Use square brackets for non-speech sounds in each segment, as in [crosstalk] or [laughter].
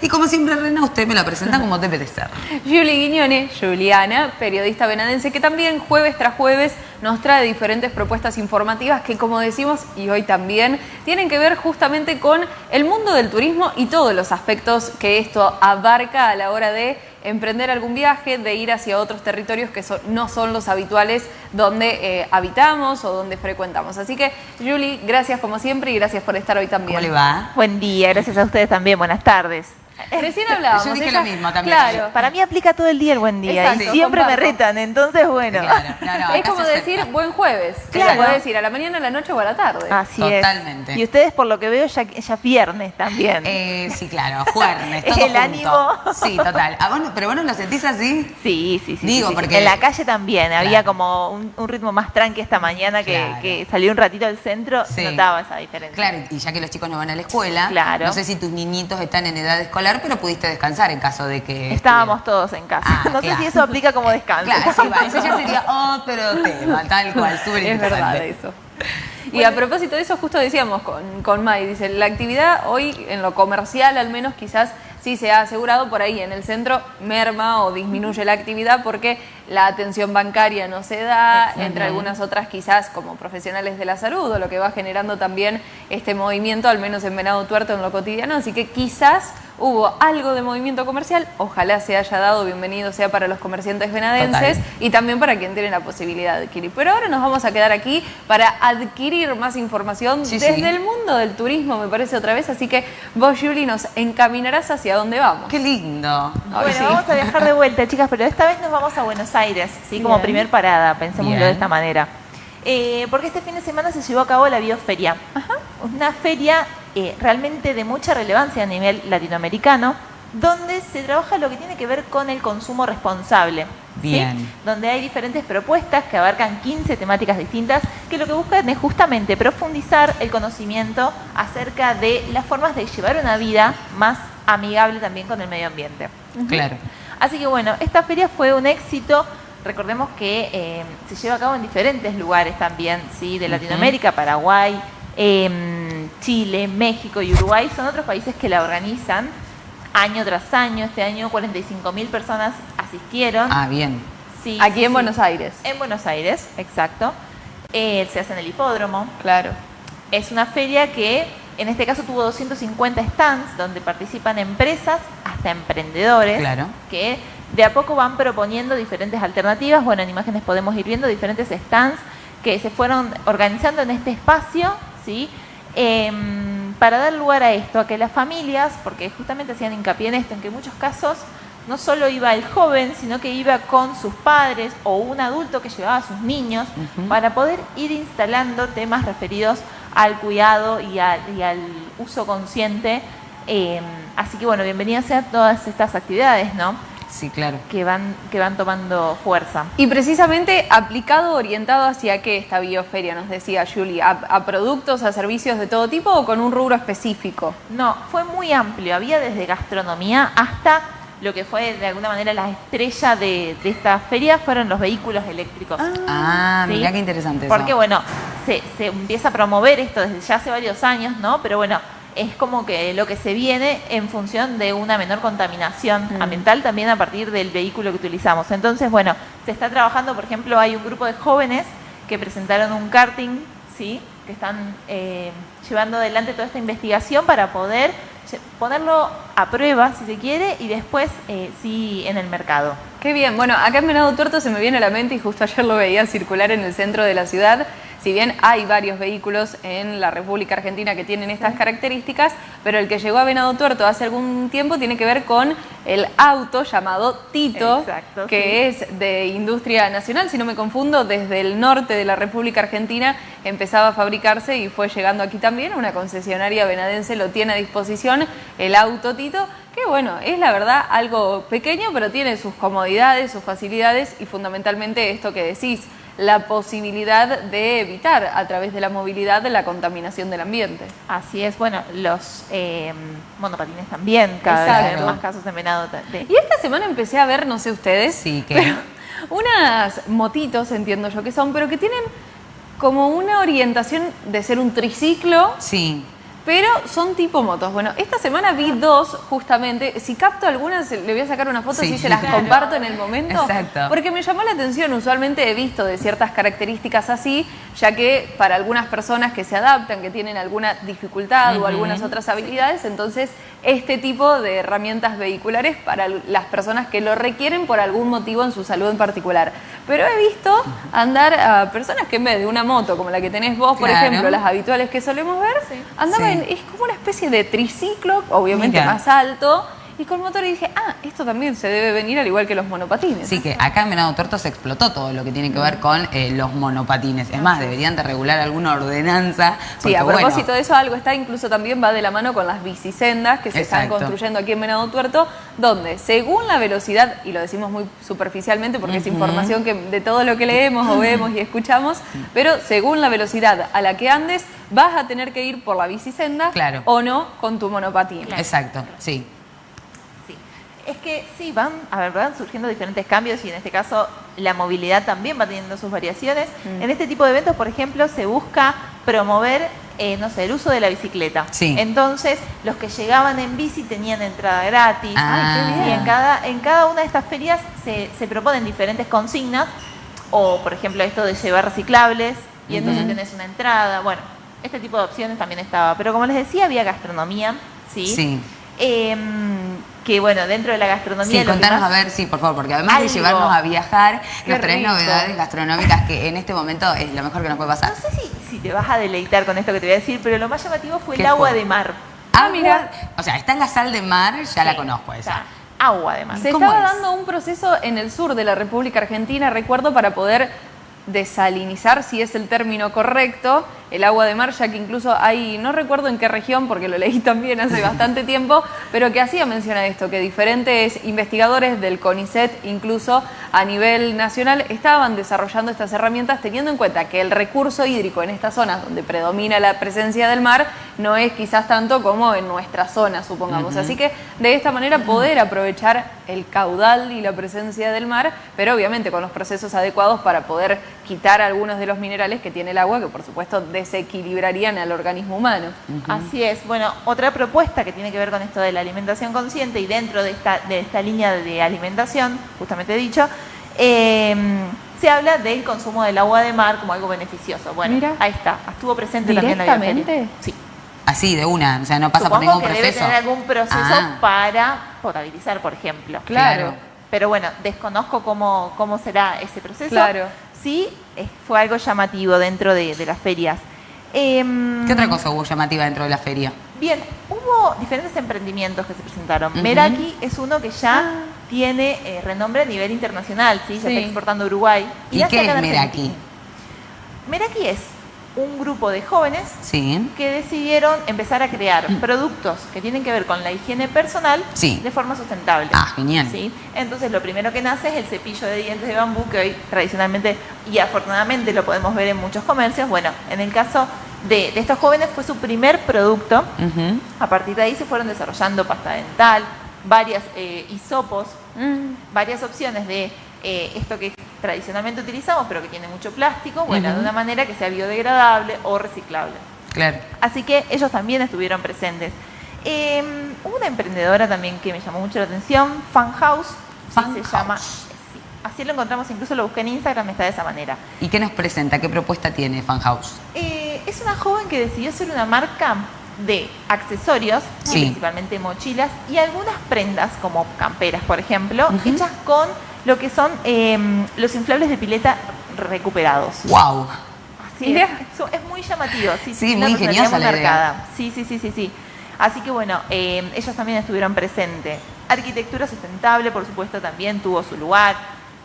Y como siempre, Rena, usted me la presenta como debe de ser. [laughs] Julie Guiñone, Juliana, periodista venadense, que también jueves tras jueves nos trae diferentes propuestas informativas que, como decimos, y hoy también, tienen que ver justamente con el mundo del turismo y todos los aspectos que esto abarca a la hora de emprender algún viaje, de ir hacia otros territorios que no son los habituales donde eh, habitamos o donde frecuentamos. Así que, Julie, gracias como siempre y gracias por estar hoy también. ¿Cómo le va? Buen día, gracias a ustedes también, buenas tardes. [laughs] Recién hablábamos. Yo dije lo mismo también. Claro. Para mí aplica todo el día el buen día y siempre me retan, entonces bueno. es como decir buen jueves. Claro. Puede decir a la mañana, a la noche o a la tarde. Así Totalmente. Y ustedes por lo que veo ya, ya viernes también. Eh, sí, claro, jueves. Todo [laughs] el ánimo. Sí, total. ¿A pero vos no lo sentís así? Sí, sí, sí. Digo, porque... En la calle también había como un, ritmo más tranqui esta mañana que, que salió un ratito al centro, sí. notaba esa diferencia. Claro, y ya que los chicos no van a la escuela, claro. no sé si tus niñitos están en edad escolar, pero pudiste descansar en caso de que... Estábamos todos en casa. Ah, [laughs] no sé si eso aplica como descanso. Claro, sí, va. Eso ya sería [laughs] otro tema, tal cual, [laughs] súper Es verdad eso. Y a propósito de eso, justo decíamos con, con Mai, dice, la actividad hoy en lo comercial al menos quizás sí se ha asegurado por ahí en el centro merma o disminuye la actividad porque la atención bancaria no se da, entre algunas otras quizás como profesionales de la salud o lo que va generando también este movimiento, al menos en Venado Tuerto en lo cotidiano, así que quizás hubo algo de movimiento comercial, ojalá se haya dado, bienvenido sea para los comerciantes venadenses y también para quien tiene la posibilidad de adquirir. Pero ahora nos vamos a quedar aquí para adquirir más información desde el mundo del turismo, me parece otra vez, así que vos, Julie, nos encaminarás hacia dónde vamos. Qué lindo. Bueno, vamos a viajar de vuelta, chicas, pero esta vez nos vamos a Buenos Aires, ¿sí? Como primer parada, pensémoslo de esta manera. Eh, porque este fin de semana se llevó a cabo la Bioferia. Una feria eh, realmente de mucha relevancia a nivel latinoamericano, donde se trabaja lo que tiene que ver con el consumo responsable. Bien. Donde hay diferentes propuestas que abarcan 15 temáticas distintas que lo que buscan es justamente profundizar el conocimiento acerca de las formas de llevar una vida más amigable también con el medio ambiente. Claro. Así que bueno, esta feria fue un éxito. Recordemos que eh, se lleva a cabo en diferentes lugares también, ¿sí? de Latinoamérica, Paraguay, em, Chile, México y Uruguay. Son otros países que la organizan año tras año. Este año 45 mil personas asistieron. Ah, bien. Sí, Aquí en Buenos Aires. En Buenos Aires, exacto. Eh, se hace en el hipódromo. Claro. Es una feria que en este caso tuvo 250 stands donde participan empresas hasta emprendedores que de a poco van proponiendo diferentes alternativas. Bueno, en imágenes podemos ir viendo diferentes stands que se fueron organizando en este espacio, ¿sí? Em, para dar lugar a esto, a que las familias, porque justamente hacían hincapié en esto, en que en muchos casos no solo iba el joven, sino que iba con sus padres o un adulto que llevaba a sus niños para poder ir instalando temas referidos al cuidado y, al uso consciente. Em, así que bueno, bienvenidas sean todas estas actividades, ¿no? Sí, claro. Que van, que van tomando fuerza. Y precisamente aplicado, orientado hacia qué esta bioferia, nos decía Julie, ¿A, productos, a servicios de todo tipo o con un rubro específico? No, fue muy amplio. Había desde gastronomía hasta lo que fue de alguna manera la estrella de, esta feria fueron los vehículos eléctricos. Ah, mira qué interesante. Porque bueno, se, se empieza a promover esto desde ya hace varios años, ¿no? Pero bueno, es como que lo que se viene en función de una menor contaminación mm. ambiental también a partir del vehículo que utilizamos. Entonces, bueno, se está trabajando, por ejemplo, hay un grupo de jóvenes que presentaron un karting, ¿sí? que están eh, llevando adelante toda esta investigación para poder ponerlo a prueba, si se quiere, y después eh, sí en el mercado. Qué bien. Bueno, acá en Venado Tuerto se me viene a la mente y justo ayer lo veía circular en el centro de la ciudad si bien hay varios vehículos en la República Argentina que tienen estas características, pero el que llegó a Venado Tuerto hace algún tiempo tiene que ver con el auto llamado Tito, que es de industria nacional, si no me confundo, desde el norte de la República Argentina empezaba a fabricarse y fue llegando aquí también, una concesionaria venadense lo tiene a disposición, el auto Tito, que bueno, es la verdad algo pequeño, pero tiene sus comodidades, sus facilidades y fundamentalmente esto que decís, la posibilidad de evitar a través de la movilidad la contaminación del ambiente. Así es, bueno, los eh, monopatines también, cada vez más casos de venado. Y esta semana empecé a ver, no sé ustedes, sí, que... unas motitos, entiendo yo que son, pero que tienen como una orientación de ser un triciclo. Sí pero son tipo motos. Bueno, esta semana vi dos justamente. Si capto algunas, le voy a sacar una foto y se las comparto en el momento. Exacto. Porque me llamó la atención, usualmente he visto de ciertas características así, ya que para algunas personas que se adaptan, que tienen alguna dificultad o algunas otras habilidades, entonces este tipo de herramientas vehiculares para las personas que lo requieren por algún motivo en su salud en particular. Pero he visto andar a personas que en vez de una moto como la que tenés vos, por ejemplo, las habituales que solemos ver, andaban, es como una especie de triciclo, obviamente más alto, y con motor y dije, ah, esto también se debe venir al igual que los monopatines. Sí, que acá en Venado Tuerto se explotó todo lo que tiene que ver con eh, los monopatines. Es más, deberían de regular alguna ordenanza. sí, a propósito de eso, algo está, incluso también va de la mano con las bicisendas que se están construyendo aquí en Venado Tuerto, donde según la velocidad, y lo decimos muy superficialmente porque es información que de todo lo que leemos o vemos y escuchamos, pero según la velocidad a la que andes, vas a tener que ir por la bicisenda claro. o no con tu monopatín. Exacto, sí es que sí, van, a ver, van surgiendo diferentes cambios y en este caso la movilidad también va teniendo sus variaciones. Mm. En este tipo de eventos, por ejemplo, se busca promover, eh, no sé, el uso de la bicicleta. Entonces, los que llegaban en bici tenían entrada gratis. Ah. Y en cada, en cada una de estas ferias se, proponen diferentes consignas, o por ejemplo esto de llevar reciclables, y entonces tenés una entrada. Bueno, este tipo de opciones también estaba. Pero como les decía, había gastronomía, ¿sí? Sí. Em, que bueno, dentro de la gastronomía... Sí, contanos a ver, sí, por favor, porque además de llevarnos a viajar, nos traes novedades gastronómicas que en este momento es lo mejor que nos puede pasar. No sé si, si te vas a deleitar con esto que te voy a decir, pero lo más llamativo fue el agua de mar. Ah, mira, o sea, está en la sal de mar, ya la conozco esa. Agua de mar. Se estaba dando un proceso en el sur de la República Argentina, recuerdo, para poder desalinizar, si es el término correcto, el agua de mar, ya que incluso hay, no recuerdo en qué región, porque lo leí [laughs] también hace bastante tiempo, pero que hacía mención a esto, que diferentes investigadores del CONICET, incluso a nivel nacional, estaban desarrollando estas herramientas teniendo en cuenta que el recurso hídrico en estas zonas donde predomina la presencia del mar no es quizás tanto como en nuestra zona, supongamos. Así que de esta manera poder aprovechar el caudal y la presencia del mar, pero obviamente con los procesos adecuados para poder quitar algunos de los minerales que tiene el agua, que por supuesto desequilibrarían al organismo humano. Así es. Bueno, otra propuesta que tiene que ver con esto de la alimentación consciente y dentro de esta, de esta línea de alimentación, justamente dicho, em, se habla del consumo del agua de mar como algo beneficioso. Bueno, ahí está. Estuvo presente también la Sí. Así, de una, o sea, no pasa por ningún que proceso. debe tener algún proceso ah. para potabilizar, por ejemplo. Claro. Pero bueno, desconozco cómo, cómo será ese proceso. Claro. Sí, fue algo llamativo dentro de, las ferias. Em, ¿Qué otra cosa hubo llamativa dentro de la feria? Bien, hubo diferentes emprendimientos que se presentaron. Meraki es uno que ya ah. tiene eh, renombre a nivel internacional, ¿sí? se está exportando a Uruguay. ¿Y, qué es Meraki? Meraki es un grupo de jóvenes que decidieron empezar a crear mm. productos que tienen que ver con la higiene personal de forma sustentable. Ah, genial. ¿sí? Entonces lo primero que nace es el cepillo de dientes de bambú que hoy tradicionalmente y afortunadamente lo podemos ver en muchos comercios. Bueno, en el caso de, estos jóvenes fue su primer producto. A partir de ahí se fueron desarrollando pasta dental, varias eh, hisopos, mm. varias opciones de eh, esto que tradicionalmente utilizamos, pero que tiene mucho plástico, bueno, de una manera que sea biodegradable o reciclable. Claro. Así que ellos también estuvieron presentes. Eh, una emprendedora también que me llamó mucho la atención, Fan House, se llama. así lo encontramos, incluso lo busqué en Instagram, está de esa manera. ¿Y qué nos presenta? ¿Qué propuesta tiene Fan House? Eh, es una joven que decidió ser una marca de accesorios, principalmente mochilas, y algunas prendas, como camperas, por ejemplo, hechas con lo que son em, los inflables de pileta recuperados. ¡Wow! Así es, es muy llamativo. Sí, sí muy ingeniosa la idea. Sí, sí, sí, sí, sí. Así que bueno, em, ellos también estuvieron presentes. Arquitectura sustentable, por supuesto, también tuvo su lugar.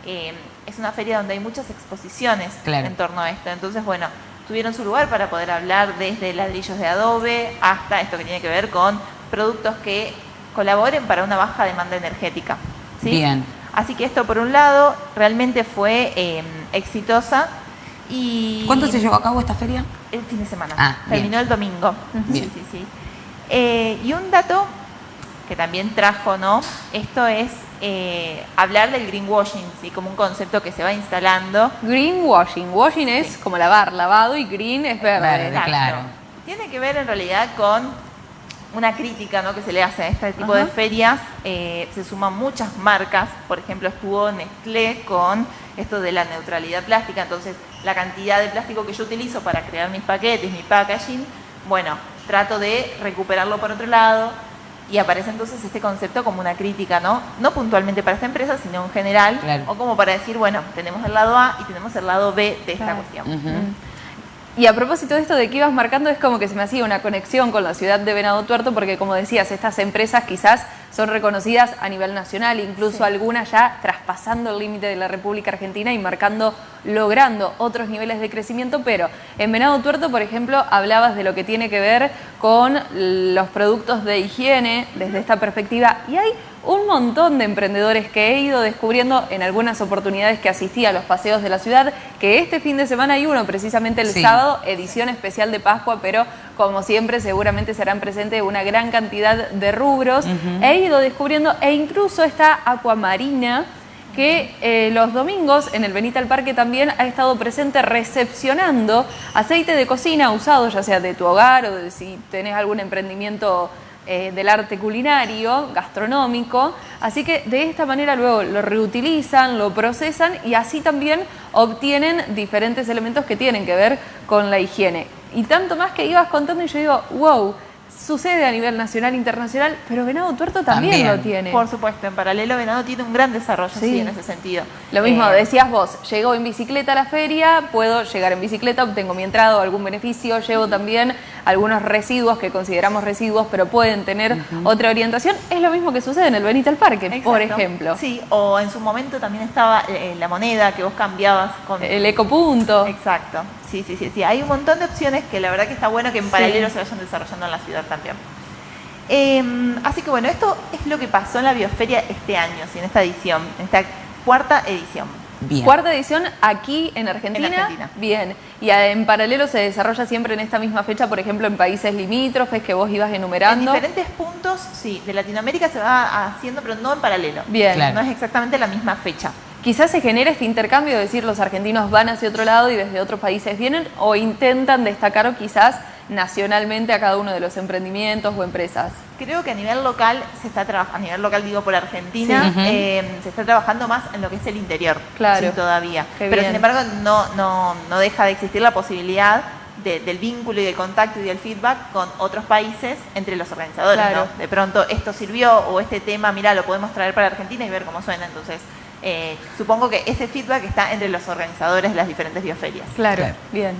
Em, es una feria donde hay muchas exposiciones en torno a esto. Entonces, bueno, tuvieron su lugar para poder hablar desde ladrillos de adobe hasta esto que tiene que ver con productos que colaboren para una baja demanda energética. ¿sí? Bien. Así que esto por un lado realmente fue em, exitosa. Y ¿Cuándo se llevó a cabo esta feria? El fin de semana. Ah, Terminó el domingo. Sí, sí, sí. Eh, y un dato que también trajo, ¿no? Esto es eh, hablar del greenwashing, ¿sí? Como un concepto que se va instalando. Greenwashing. Washing es como lavar, lavado y green es verde. claro. Tiene que ver en realidad con una crítica ¿no? que se le hace a este tipo de ferias. Eh, se suman muchas marcas, por ejemplo estuvo Nestlé con esto de la neutralidad plástica, entonces la cantidad de plástico que yo utilizo para crear mis paquetes, mi packaging, bueno, trato de recuperarlo por otro lado y aparece entonces este concepto como una crítica, ¿no? No puntualmente para esta empresa, sino en general, o como para decir, bueno, tenemos el lado A y tenemos el lado B de esta cuestión. Y a propósito de esto de que ibas marcando, es como que se me hacía una conexión con la ciudad de Venado Tuerto, porque como decías, estas empresas quizás son reconocidas a nivel nacional, incluso algunas ya traspasando el límite de la República Argentina y marcando, logrando otros niveles de crecimiento, pero en Venado Tuerto, por ejemplo, hablabas de lo que tiene que ver con los productos de higiene desde esta perspectiva, y hay un montón de emprendedores que he ido descubriendo en algunas oportunidades que asistí a los paseos de la ciudad, que este fin de semana hay uno, precisamente el sábado, edición especial de Pascua, pero como siempre seguramente serán presentes una gran cantidad de rubros. He ido descubriendo, e incluso esta acuamarina, que eh, los domingos en el Benita al Parque también ha estado presente recepcionando aceite de cocina usado, ya sea de tu hogar o de si tenés algún emprendimiento eh, del arte culinario, gastronómico, así que de esta manera luego lo reutilizan, lo procesan y así también obtienen diferentes elementos que tienen que ver con la higiene. Y tanto más que ibas contando y yo digo, wow, sucede a nivel nacional e internacional, pero Venado Tuerto también, lo tiene. Por supuesto, en paralelo Venado tiene un gran desarrollo sí. en ese sentido. Lo mismo, eh, decías vos, llego en bicicleta a la feria, puedo llegar en bicicleta, obtengo mi entrada o algún beneficio, llevo también algunos residuos que consideramos residuos, pero pueden tener otra orientación. Es lo mismo que sucede en el Benito al Parque, por ejemplo. Sí, o en su momento también estaba eh, la moneda que vos cambiabas con... El ecopunto. Exacto. Sí, sí, sí, sí. Hay un montón de opciones que la verdad que está bueno que en paralelo se vayan desarrollando en la ciudad también. Em, así que bueno, esto es lo que pasó en la Bioferia este año, en esta edición, en esta cuarta edición. Cuarta edición aquí en Argentina. Bien. Y en paralelo se desarrolla siempre en esta misma fecha, por ejemplo, en países limítrofes que vos ibas enumerando. En diferentes puntos, sí. De Latinoamérica se va haciendo, pero no en paralelo. Bien. No es exactamente la misma fecha. Quizás se genera este intercambio, de decir, los argentinos van hacia otro lado y desde otros países vienen, o intentan destacar o quizás nacionalmente a cada uno de los emprendimientos o empresas? Creo que a nivel local se está trabajando, a nivel local digo por Argentina, eh, se está trabajando más en lo que es el interior claro. todavía. Pero sin embargo no, no, no deja de existir la posibilidad del vínculo y del contacto y del feedback con otros países entre los organizadores. De pronto esto sirvió o este tema, mira, lo podemos traer para Argentina y ver cómo suena. Entonces, eh, supongo que ese feedback está entre los organizadores de las diferentes bioferias. claro. bien.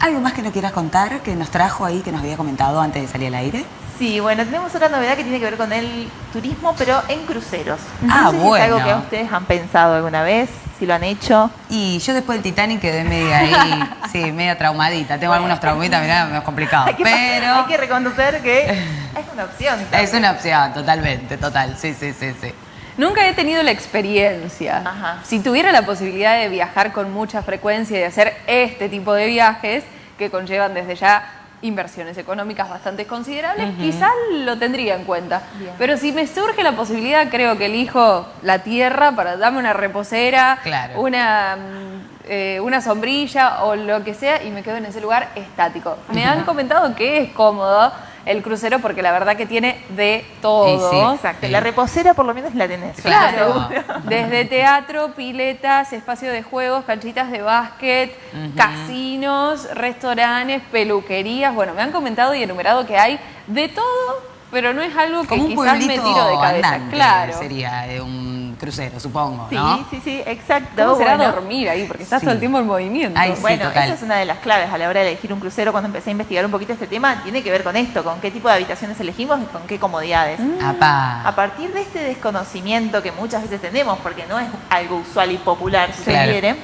¿Algo más que no quieras contar que nos trajo ahí, que nos había comentado antes de salir al aire? Sí, bueno, tenemos otra novedad que tiene que ver con el turismo, pero en cruceros. ah, bueno. es algo que ustedes han pensado alguna vez, si lo han hecho. Y yo después del Titanic quedé media ahí, sí, media traumadita. Tengo algunos traumitas, mirá, es complicado. hay que, pero... Hay que reconocer que [laughs] es una opción. Es una opción, totalmente, total, sí, sí, sí, sí. Nunca he tenido la experiencia. Si tuviera la posibilidad de viajar con mucha frecuencia y de hacer este tipo de viajes, que conllevan desde ya inversiones económicas bastante considerables, quizás lo tendría en cuenta. Pero si me surge la posibilidad, creo que elijo la tierra para darme una reposera, una, mm, eh, una sombrilla o lo que sea y me quedo en ese lugar estático. Me han comentado que es cómodo, el crucero porque la verdad que tiene de todo. Exacto. La reposera por lo menos la tenés. Claro. Desde teatro, piletas, espacio de juegos, canchitas de básquet, casinos, restaurantes, peluquerías. Bueno, me han comentado y enumerado que hay de todo, pero no es algo que quizás me tiro de cabeza. claro. Sería un crucero, supongo, ¿no? Sí, sí, sí, exacto. ¿Cómo será dormir ahí? Porque estás todo el tiempo en movimiento. bueno, esa es una de las claves a la hora de elegir un crucero. Cuando empecé a investigar un poquito este tema, tiene que ver con esto, con qué tipo de habitaciones elegimos y con qué comodidades. Mm. A partir de este desconocimiento que muchas veces tenemos, porque no es algo usual y popular, si se quiere,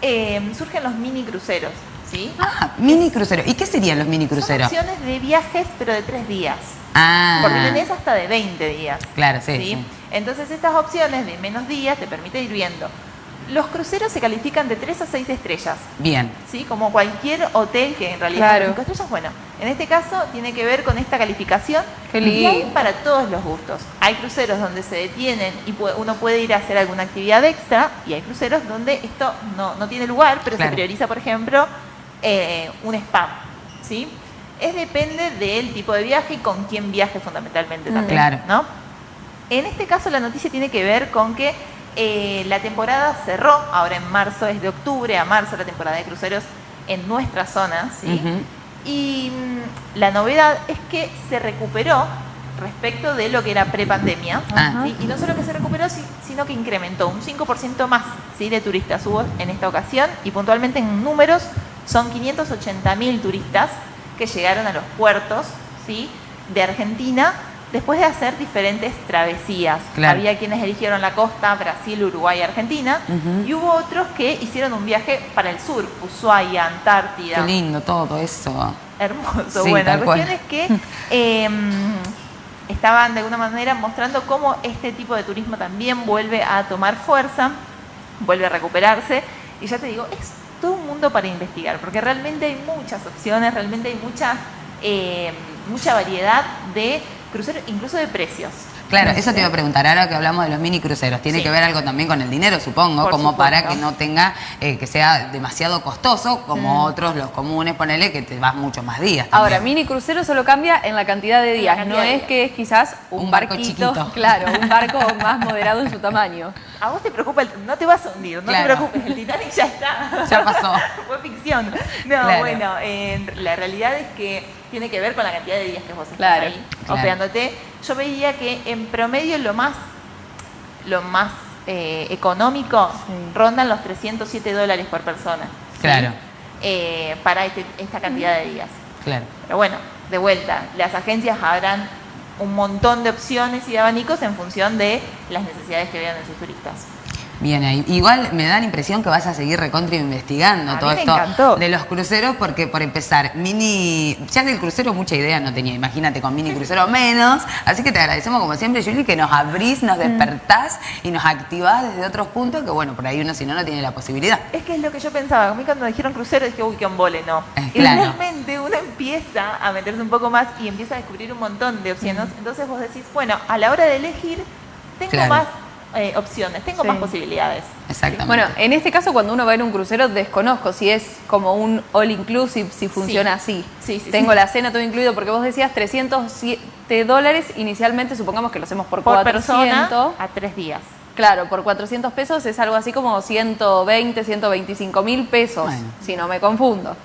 eh, surgen los mini cruceros. ¿Sí? Ah, mini cruceros. ¿Y qué serían los mini cruceros? Son opciones de viajes, pero de tres días. Ah. Porque tenés hasta de 20 días. Claro, sí. Entonces estas opciones de menos días te permiten ir viendo. Los cruceros se califican de 3 a 6 estrellas. Bien. ¿Sí? Como cualquier hotel que en realidad claro. 5 estrellas. Bueno, en este caso tiene que ver con esta calificación. Qué y hay para todos los gustos. Hay cruceros donde se detienen y uno puede ir a hacer alguna actividad extra y hay cruceros donde esto no, tiene lugar, pero se prioriza, por ejemplo, eh, un spa ¿sí? Es depende del tipo de viaje y con quién viaje fundamentalmente mm. también. Claro. ¿no? En este caso la noticia tiene que ver con que eh, la temporada cerró, ahora en marzo, es de octubre a marzo la temporada de cruceros en nuestra zona, ¿sí? Y mm, la novedad es que se recuperó respecto de lo que era prepandemia. Y no solo que se recuperó, sino que incrementó un 5% más ¿sí? de turistas hubo en esta ocasión y puntualmente en números son 580.000 turistas que llegaron a los puertos ¿sí? de Argentina después de hacer diferentes travesías. Había quienes eligieron la costa, Brasil, Uruguay, Argentina, y hubo otros que hicieron un viaje para el sur, Ushuaia, Antártida. Qué lindo todo eso. Hermoso. bueno, la cuestión es que em, estaban de alguna manera mostrando cómo este tipo de turismo también vuelve a tomar fuerza, vuelve a recuperarse, y ya te digo, es todo un mundo para investigar, porque realmente hay muchas opciones, realmente hay mucha, em, mucha variedad de crucero, incluso de precios. Claro, eso te iba a preguntar, ahora que hablamos de los mini cruceros, tiene que ver algo también con el dinero, supongo, como para que no tenga, eh, que sea demasiado costoso, como otros, los comunes, ponele que te vas muchos más días. Ahora, mini crucero solo cambia en la cantidad de días, no es que es quizás un, barquito, claro, un barco [laughs] más moderado en su tamaño. A vos te preocupa, el, no te vas a hundir, no te preocupes, el Titanic ya está. [laughs] Ya pasó. [laughs] Fue ficción. No, bueno, la realidad es que tiene que ver con la cantidad de días que vos estás ahí operándote. Yo veía que en promedio lo más, lo más eh, económico rondan los 307 dólares por persona. Claro. Eh, para este, esta cantidad de días. Claro. Pero bueno, de vuelta, las agencias habrán un montón de opciones y de abanicos en función de las necesidades que vean de sus turistas. Bien ahí. Igual me da la impresión que vas a seguir recontra investigando todo esto de los cruceros, porque por empezar, mini. Ya del crucero mucha idea no tenía, imagínate, con mini crucero menos. Así que te agradecemos como siempre, Julie, que nos abrís, nos mm. despertás y nos activás desde otros puntos que, bueno, por ahí uno si no, no tiene la posibilidad. Es que es lo que yo pensaba. A mí cuando me dijeron crucero dije, uy, qué embole, no. y realmente uno empieza a meterse un poco más y empieza a descubrir un montón de opciones. Mm. Entonces vos decís, bueno, a la hora de elegir, tengo más eh, opciones, tengo más posibilidades. Exactamente. Bueno, en este caso cuando uno va en un crucero desconozco si es como un all inclusive, si funciona así. Sí, tengo la cena todo incluido porque vos decías 307 dólares inicialmente, supongamos que lo hacemos por, por 400. a tres días. Claro, por 400 pesos es algo así como 120, 125 mil pesos, si no me confundo.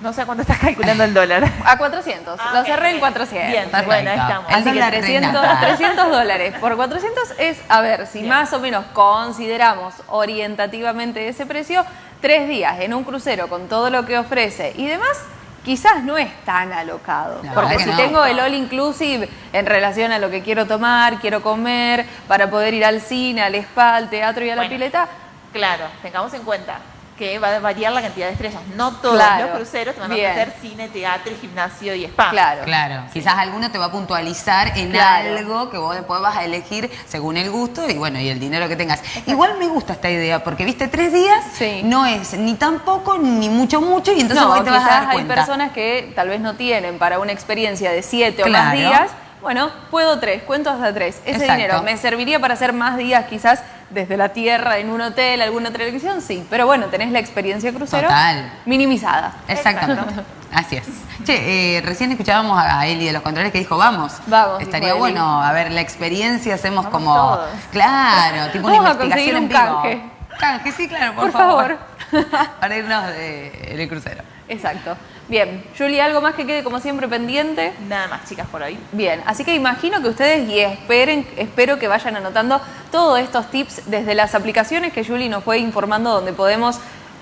No sé cuánto estás calculando el dólar. [laughs] A 400. Ah, lo cerré en 400. Bien, bueno, ahí estamos. Así que 300, 300 [laughs] dólares. Por 400 es, a ver, si más o menos consideramos orientativamente ese precio, tres días en un crucero con todo lo que ofrece y demás, quizás no es tan alocado. porque si tengo el all inclusive en relación a lo que quiero tomar, quiero comer, para poder ir al cine, al spa, al teatro y a la pileta. Claro, tengamos en cuenta que va a variar la cantidad de estrellas. No todos los cruceros te van a ofrecer cine, teatro, gimnasio y spa. Claro. Claro. Quizás alguno te va a puntualizar en algo que vos después vas a elegir según el gusto y bueno, y el dinero que tengas. Igual me gusta esta idea porque, viste, tres días no es ni tan poco ni mucho mucho y entonces vos te vas a dar hay personas que tal vez no tienen para una experiencia de siete o más días. Bueno, puedo tres, cuento hasta tres. Ese dinero me serviría para hacer más días quizás desde la tierra en un hotel, alguna televisión, sí. Pero bueno, tenés la experiencia crucero minimizada. Exactamente. Así es. Che, eh, recién escuchábamos a Eli de los controles que dijo, vamos. Vamos. Estaría bueno, a ver, la experiencia hacemos como... Claro, tipo una investigación en vivo. Canje. Canje, sí, claro, por, favor. [laughs] Para irnos de, de crucero. Exacto. Bien, Julie, ¿algo más que quede como siempre pendiente? Nada más, chicas, por hoy. Bien, así que imagino que ustedes y esperen, espero que vayan anotando todos estos tips desde las aplicaciones que Julie nos fue informando donde podemos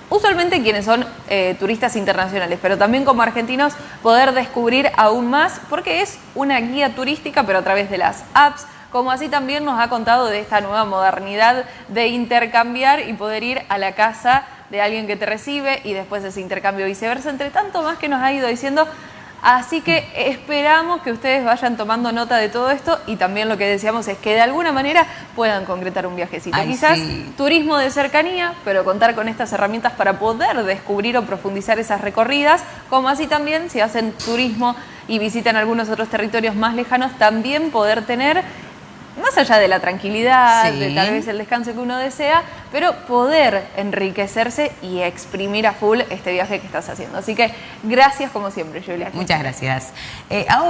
usualmente quienes son eh, turistas internacionales, pero también como argentinos poder descubrir aún más, porque es una guía turística, pero a través de las apps, como así también nos ha contado de esta nueva modernidad de intercambiar y poder ir a la casa de alguien que te recibe y después ese intercambio viceversa, entre tanto más que nos ha ido diciendo. Así que esperamos que ustedes vayan tomando nota de todo esto y también lo que decíamos es que de alguna manera puedan concretar un viajecito. Quizás turismo de cercanía, pero contar con estas herramientas para poder descubrir o profundizar esas recorridas, como así también si hacen turismo y visitan algunos otros territorios más lejanos, también poder tener más allá de la tranquilidad, de tal vez el descanso que uno desea, pero poder enriquecerse y exprimir a full este viaje que estás haciendo. Así que gracias como siempre, Julia. Muchas gracias. Eh, ahora